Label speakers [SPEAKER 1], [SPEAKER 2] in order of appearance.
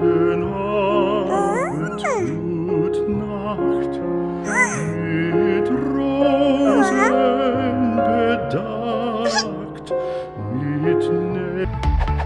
[SPEAKER 1] ...den abendschut nacht, mit Rosen bedacht, mit...